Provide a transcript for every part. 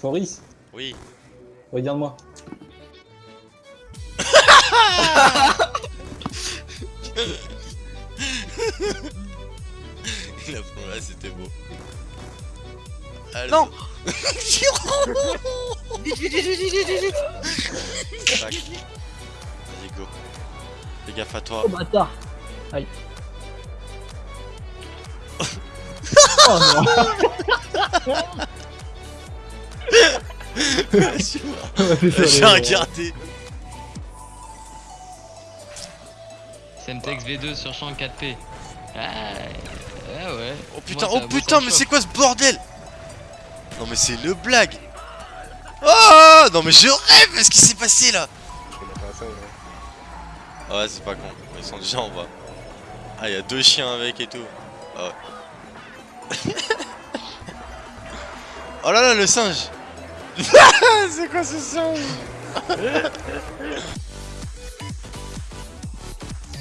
Foris, Oui. regarde-moi. La première, c'était beau. Allez. Non. Vas-y, go. Fais gaffe à toi. Oh bâtard Oh non J'ai regardé. Semtex V2 sur champ 4P. Ah, ah ouais. Oh putain, Moi, oh putain, mais c'est quoi ce bordel? Non mais c'est le blague Oh Non mais je rêve ce qui s'est passé là Ouais c'est pas con, ils sont déjà en bas. Ah y'a deux chiens avec et tout. Ah ouais. oh là là le singe C'est quoi ce singe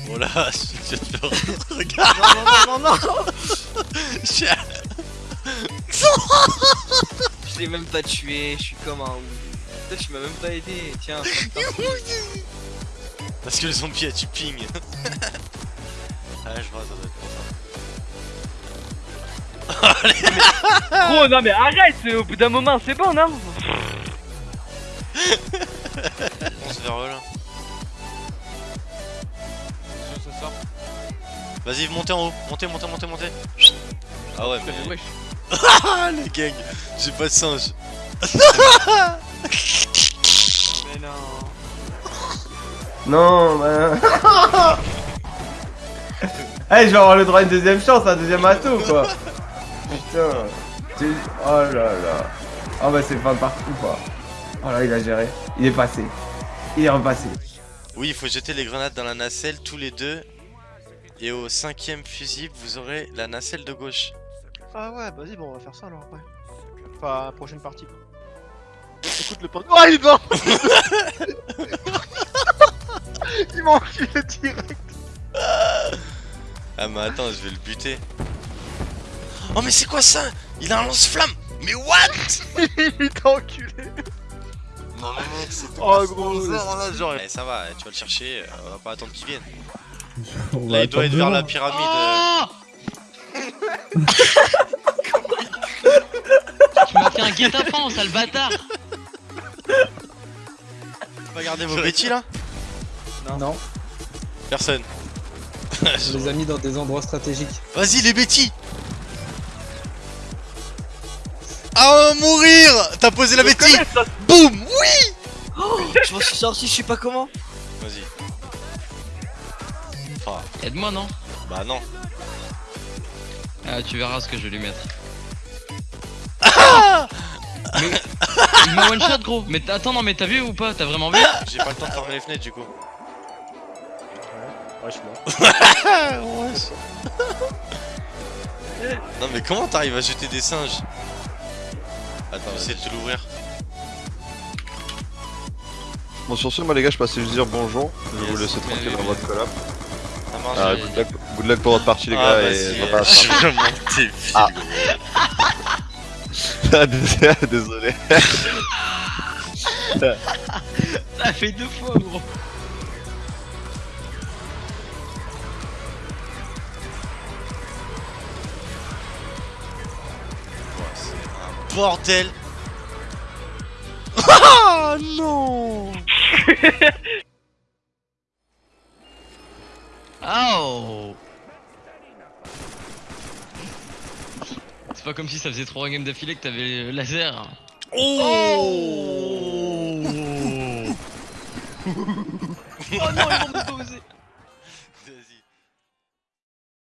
Voilà, je vais te faire regarde Non, non, non, non Chien. Je l'ai même pas tué, je suis comme un ouf. Toi, tu m'as même pas aidé, tiens. Parce que le zombie a tu ping Ah je vois ça doit être pour ça Gros non mais arrête Au bout d'un moment c'est bon non On se vers là Vas-y montez en haut, montez, montez, montez, montez Ah ouais mais... Ah les gangs J'ai pas de singe Mais non. Non, bah... Eh, je vais avoir le droit à une deuxième chance, un deuxième atout, quoi. Putain. Oh là là. Oh bah c'est pas partout, quoi. Oh là, il a géré. Il est passé. Il est repassé. Oui il faut jeter les grenades dans la nacelle tous les deux Et au cinquième fusible vous aurez la nacelle de gauche Ah ouais, vas-y, bon, on va faire ça alors après. Enfin, prochaine partie. quoi. Écoute le pote. Oh, il est Il m'a enculé direct Ah mais attends je vais le buter Oh mais c'est quoi ça? Il a un lance-flamme Mais what? Il t'a enculé Non mais mec c'est Oh gros là genre Eh, ça va, tu vas le chercher, euh, on va pas attendre qu'il vienne. On Là il doit être vers la pyramide. Oh Tu m'as fait un guet-apens, sale bâtard Pas garder vos bêtis là Non, Personne. je les ai mis dans des endroits stratégiques. Vas-y les bêtis Ah mourir T'as posé la bêtise Boum Oui Je m'en suis sorti, je sais pas comment. Vas-y. Ah, Aide-moi non bah non. Ah tu verras ce que je vais lui mettre. Ah Mais... Il m'a one shot gros Mais t'as- attends non mais t'as vu ou pas? T'as vraiment vu? J'ai pas le temps de fermer les fenêtres du coup. Ouais, je suis mort. Non mais comment t'arrives à jeter des singes? Attends, j'essaie de te l'ouvrir. Bon sur ce moi les gars je passais juste dire bonjour, je vais Yes. vous laisser Mais tranquille dans votre collab. Ça marche Ah, j'ai- good, luck, good luck pour votre partie les Ah, gars et euh, je vais monter Ah. pas Désolé. Ça fait deux fois gros bordel Ah non. Oh. C'est pas comme si ça faisait 3 games d'affilée que t'avais le laser. Oh. Oh non, ils vont me poser.